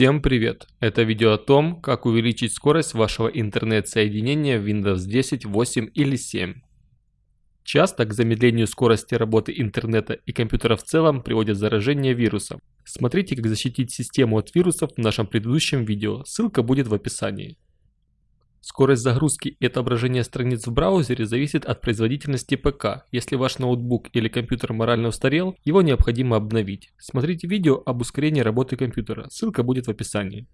Всем привет! Это видео о том, как увеличить скорость вашего интернет-соединения в Windows 10, 8 или 7. Часто к замедлению скорости работы интернета и компьютера в целом приводит заражение вирусом. Смотрите, как защитить систему от вирусов в нашем предыдущем видео, ссылка будет в описании. Скорость загрузки и отображения страниц в браузере зависит от производительности ПК. Если ваш ноутбук или компьютер морально устарел, его необходимо обновить. Смотрите видео об ускорении работы компьютера, ссылка будет в описании.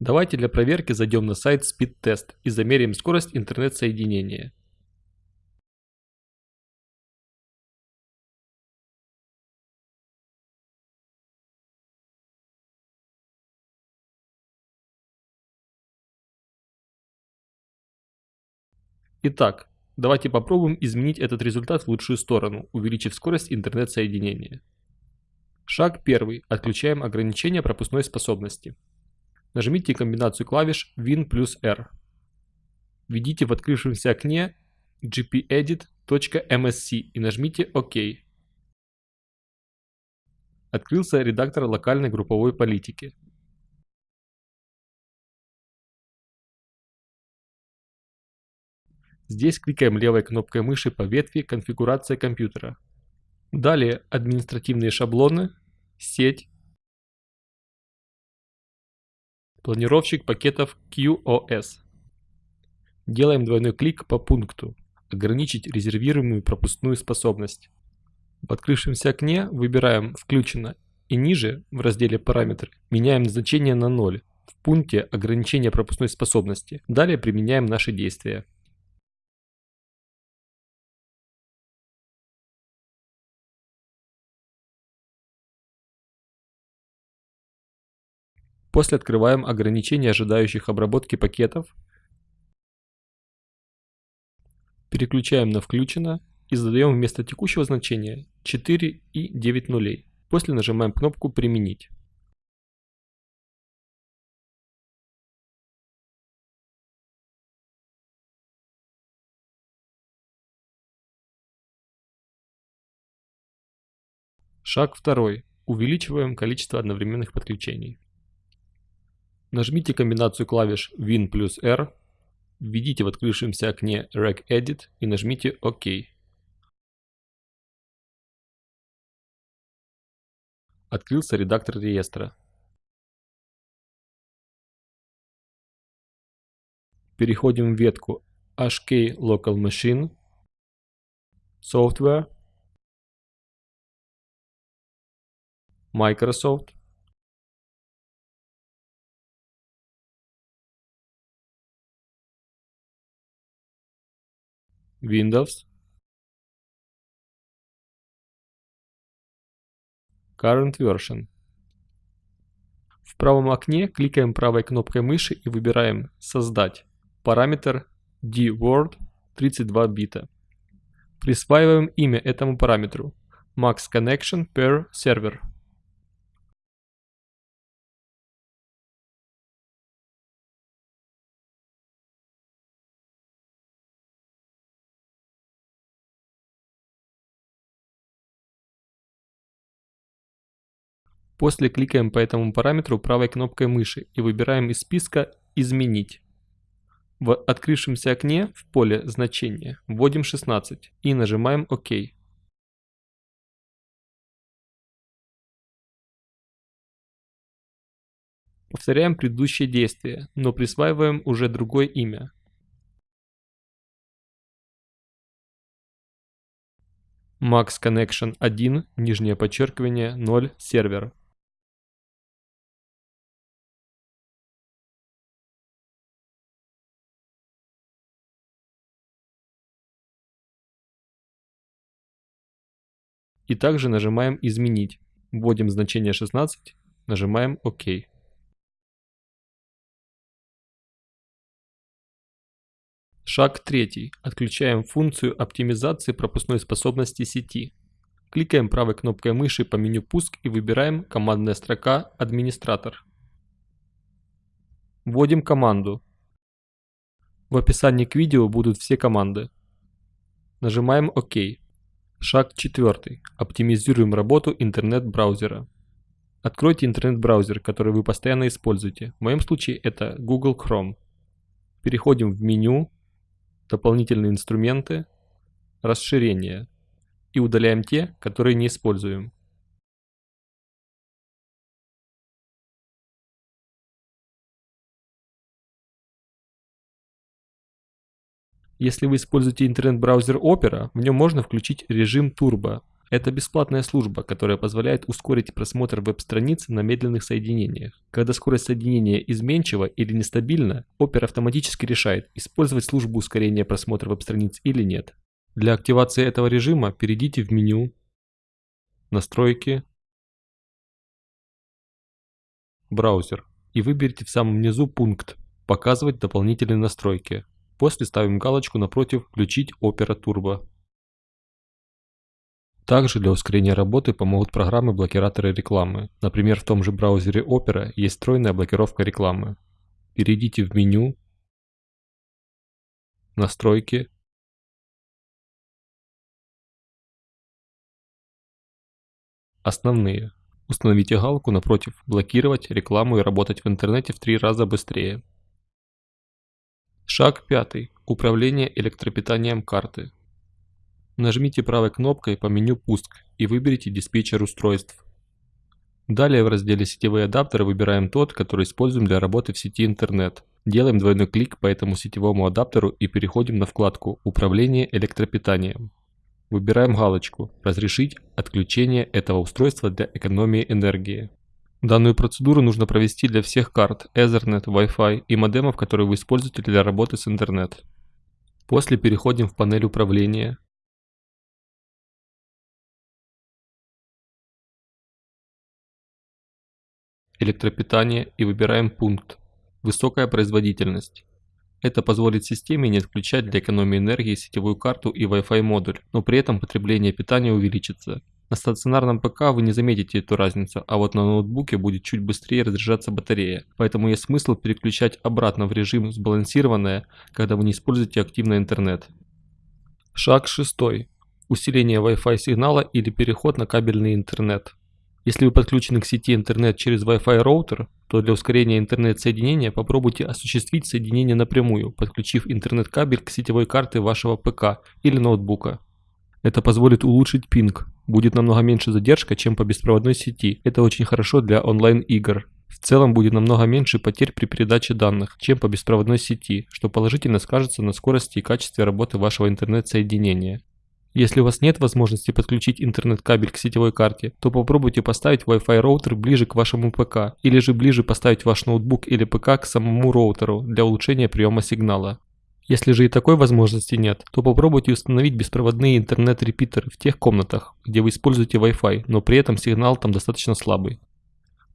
Давайте для проверки зайдем на сайт SpeedTest и замеряем скорость интернет-соединения. Итак, давайте попробуем изменить этот результат в лучшую сторону, увеличив скорость интернет-соединения. Шаг первый. Отключаем ограничение пропускной способности. Нажмите комбинацию клавиш Win плюс R. Введите в открывшемся окне gpedit.msc и нажмите ОК. Открылся редактор локальной групповой политики. Здесь кликаем левой кнопкой мыши по ветви «Конфигурация компьютера». Далее административные шаблоны, сеть, планировщик пакетов QoS. Делаем двойной клик по пункту «Ограничить резервируемую пропускную способность». В открывшемся окне выбираем «Включено» и ниже, в разделе «Параметры», меняем значение на 0 в пункте ограничения пропускной способности. Далее применяем наши действия. После открываем ограничение ожидающих обработки пакетов. Переключаем на включено и задаем вместо текущего значения 4 и 9 нулей. После нажимаем кнопку применить. Шаг второй. Увеличиваем количество одновременных подключений. Нажмите комбинацию клавиш Win плюс R, введите в открывшемся окне regedit и нажмите ОК. Открылся редактор реестра. Переходим в ветку HK Local Machine, Software, Microsoft, Windows, Current Version. В правом окне кликаем правой кнопкой мыши и выбираем «Создать» параметр dword 32 бита. Присваиваем имя этому параметру Max Connection per Server. После кликаем по этому параметру правой кнопкой мыши и выбираем из списка «Изменить». В открывшемся окне в поле значения вводим 16 и нажимаем ОК. Повторяем предыдущее действие, но присваиваем уже другое имя. Max Connection 1, нижнее подчеркивание 0, сервер. И также нажимаем «Изменить». Вводим значение 16, нажимаем ОК. Шаг третий. Отключаем функцию оптимизации пропускной способности сети. Кликаем правой кнопкой мыши по меню «Пуск» и выбираем командная строка «Администратор». Вводим команду. В описании к видео будут все команды. Нажимаем ОК. Шаг четвертый. Оптимизируем работу интернет-браузера. Откройте интернет-браузер, который вы постоянно используете. В моем случае это Google Chrome. Переходим в меню, дополнительные инструменты, расширения и удаляем те, которые не используем. Если вы используете интернет-браузер Opera, в нем можно включить режим Turbo. Это бесплатная служба, которая позволяет ускорить просмотр веб-страниц на медленных соединениях. Когда скорость соединения изменчива или нестабильна, Opera автоматически решает, использовать службу ускорения просмотра веб-страниц или нет. Для активации этого режима перейдите в меню «Настройки», «Браузер» и выберите в самом низу пункт «Показывать дополнительные настройки». После ставим галочку напротив «Включить Opera Turbo». Также для ускорения работы помогут программы-блокираторы рекламы. Например, в том же браузере Opera есть встроенная блокировка рекламы. Перейдите в меню «Настройки», «Основные». Установите галку напротив «Блокировать рекламу и работать в интернете в три раза быстрее». Шаг пятый. Управление электропитанием карты. Нажмите правой кнопкой по меню «Пуск» и выберите диспетчер устройств. Далее в разделе «Сетевые адаптеры» выбираем тот, который используем для работы в сети интернет. Делаем двойной клик по этому сетевому адаптеру и переходим на вкладку «Управление электропитанием». Выбираем галочку «Разрешить отключение этого устройства для экономии энергии». Данную процедуру нужно провести для всех карт Ethernet, Wi-Fi и модемов, которые вы используете для работы с интернет. После переходим в панель управления. Электропитание и выбираем пункт «Высокая производительность». Это позволит системе не отключать для экономии энергии сетевую карту и Wi-Fi модуль, но при этом потребление питания увеличится. На стационарном ПК вы не заметите эту разницу, а вот на ноутбуке будет чуть быстрее разряжаться батарея, поэтому есть смысл переключать обратно в режим сбалансированное, когда вы не используете активно интернет. Шаг 6. Усиление Wi-Fi сигнала или переход на кабельный интернет. Если вы подключены к сети интернет через Wi-Fi роутер, то для ускорения интернет-соединения попробуйте осуществить соединение напрямую, подключив интернет-кабель к сетевой карте вашего ПК или ноутбука. Это позволит улучшить пинг. Будет намного меньше задержка, чем по беспроводной сети. Это очень хорошо для онлайн-игр. В целом будет намного меньше потерь при передаче данных, чем по беспроводной сети, что положительно скажется на скорости и качестве работы вашего интернет-соединения. Если у вас нет возможности подключить интернет-кабель к сетевой карте, то попробуйте поставить Wi-Fi роутер ближе к вашему ПК, или же ближе поставить ваш ноутбук или ПК к самому роутеру для улучшения приема сигнала. Если же и такой возможности нет, то попробуйте установить беспроводные интернет-репитеры в тех комнатах, где вы используете Wi-Fi, но при этом сигнал там достаточно слабый.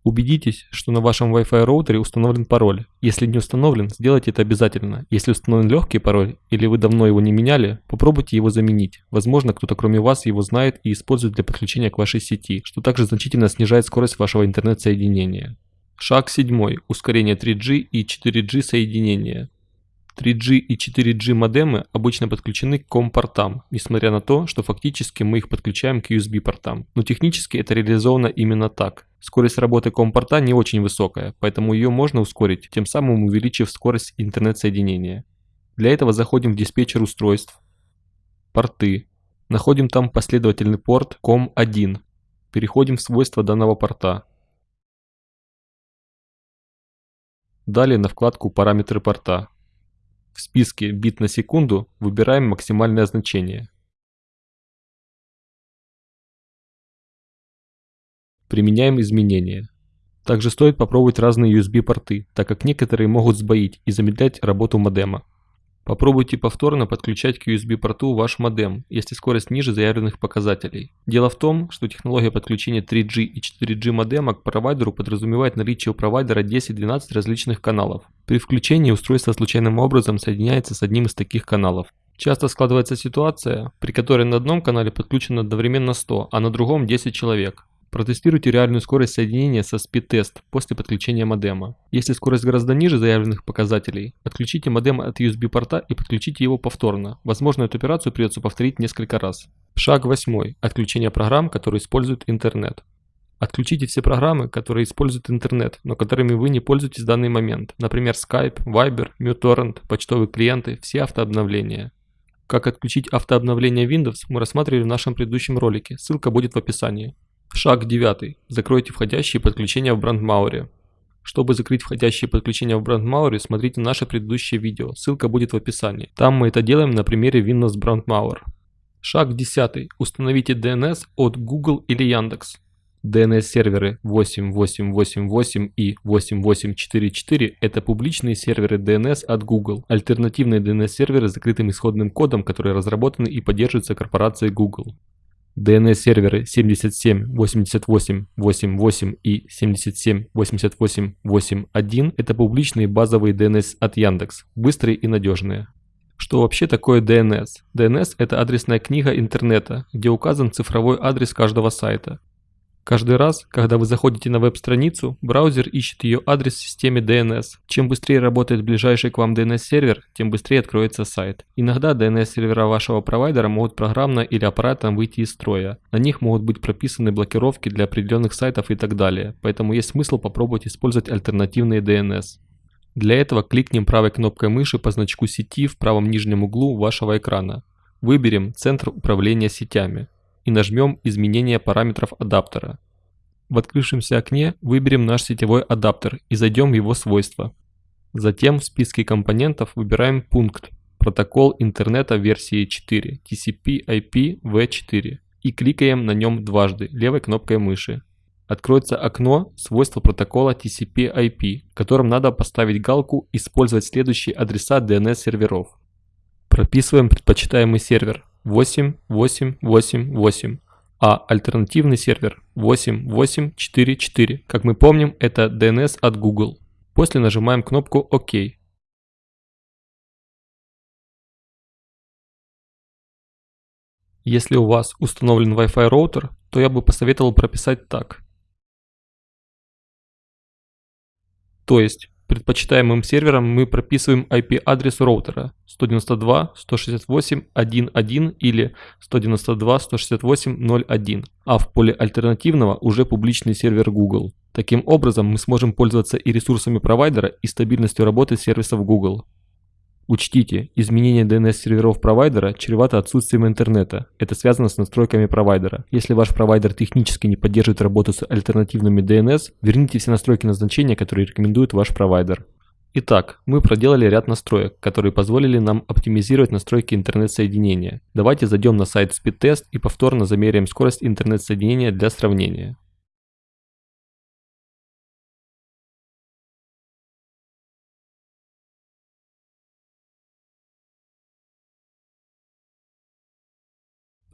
Убедитесь, что на вашем Wi-Fi роутере установлен пароль. Если не установлен, сделайте это обязательно. Если установлен легкий пароль или вы давно его не меняли, попробуйте его заменить. Возможно, кто-то кроме вас его знает и использует для подключения к вашей сети, что также значительно снижает скорость вашего интернет-соединения. Шаг 7. Ускорение 3G и 4G соединения. 3G и 4G модемы обычно подключены к COM-портам, несмотря на то, что фактически мы их подключаем к USB-портам. Но технически это реализовано именно так. Скорость работы COM-порта не очень высокая, поэтому ее можно ускорить, тем самым увеличив скорость интернет-соединения. Для этого заходим в диспетчер устройств, порты, находим там последовательный порт COM1, переходим в свойства данного порта. Далее на вкладку «Параметры порта». В списке бит на секунду выбираем максимальное значение. Применяем изменения. Также стоит попробовать разные USB порты, так как некоторые могут сбоить и замедлять работу модема. Попробуйте повторно подключать к USB-порту ваш модем, если скорость ниже заявленных показателей. Дело в том, что технология подключения 3G и 4G модема к провайдеру подразумевает наличие у провайдера 10-12 различных каналов. При включении устройство случайным образом соединяется с одним из таких каналов. Часто складывается ситуация, при которой на одном канале подключено одновременно 100, а на другом 10 человек. Протестируйте реальную скорость соединения со speed-test после подключения модема. Если скорость гораздо ниже заявленных показателей, отключите модем от USB-порта и подключите его повторно. Возможно, эту операцию придется повторить несколько раз. Шаг 8. Отключение программ, которые используют интернет. Отключите все программы, которые используют интернет, но которыми вы не пользуетесь в данный момент. Например, Skype, Viber, MuTorrent, почтовые клиенты, все автообновления. Как отключить автообновление Windows мы рассматривали в нашем предыдущем ролике, ссылка будет в описании. Шаг 9. Закройте входящие подключения в BrandMauer. Чтобы закрыть входящие подключения в BrandMauer, смотрите наше предыдущее видео, ссылка будет в описании. Там мы это делаем на примере Windows BrandMauer. Шаг 10. Установите DNS от Google или Яндекс. DNS-серверы 8888 и 8844 – это публичные серверы DNS от Google, альтернативные DNS-серверы с закрытым исходным кодом, которые разработаны и поддерживаются корпорацией Google. DNS-серверы 778888 и 778881 – это публичные базовые DNS от Яндекс, быстрые и надежные. Что вообще такое DNS? DNS – это адресная книга интернета, где указан цифровой адрес каждого сайта. Каждый раз, когда вы заходите на веб-страницу, браузер ищет ее адрес в системе DNS. Чем быстрее работает ближайший к вам DNS-сервер, тем быстрее откроется сайт. Иногда DNS-сервера вашего провайдера могут программно или аппаратом выйти из строя. На них могут быть прописаны блокировки для определенных сайтов и так далее, поэтому есть смысл попробовать использовать альтернативные DNS. Для этого кликнем правой кнопкой мыши по значку сети в правом нижнем углу вашего экрана. Выберем «Центр управления сетями» и нажмем «Изменение параметров адаптера». В открывшемся окне выберем наш сетевой адаптер и зайдем в его свойства. Затем в списке компонентов выбираем пункт «Протокол интернета версии 4 TCP/IP v4» и кликаем на нем дважды левой кнопкой мыши. Откроется окно «Свойства протокола TCP/IP», в котором надо поставить галку «Использовать следующие адреса DNS-серверов». Прописываем предпочитаемый сервер 8888, а альтернативный сервер 8844. Как мы помним, это DNS от Google. После нажимаем кнопку ОК. Если у вас установлен Wi-Fi роутер, то я бы посоветовал прописать так. То есть предпочитаемым сервером мы прописываем IP-адрес роутера 192.168.1.1 или 192.168.0.1, а в поле альтернативного уже публичный сервер Google. Таким образом мы сможем пользоваться и ресурсами провайдера, и стабильностью работы сервисов Google. Учтите, изменение DNS-серверов провайдера чревато отсутствием интернета. Это связано с настройками провайдера. Если ваш провайдер технически не поддерживает работу с альтернативными DNS, верните все настройки назначения, которые рекомендует ваш провайдер. Итак, мы проделали ряд настроек, которые позволили нам оптимизировать настройки интернет-соединения. Давайте зайдем на сайт SpeedTest и повторно замеряем скорость интернет-соединения для сравнения.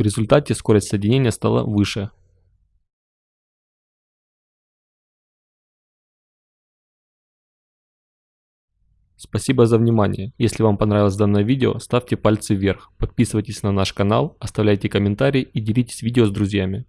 В результате скорость соединения стала выше. Спасибо за внимание. Если вам понравилось данное видео, ставьте пальцы вверх, подписывайтесь на наш канал, оставляйте комментарии и делитесь видео с друзьями.